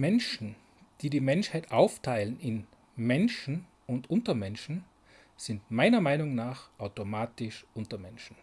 Menschen, die die Menschheit aufteilen in Menschen und Untermenschen, sind meiner Meinung nach automatisch Untermenschen.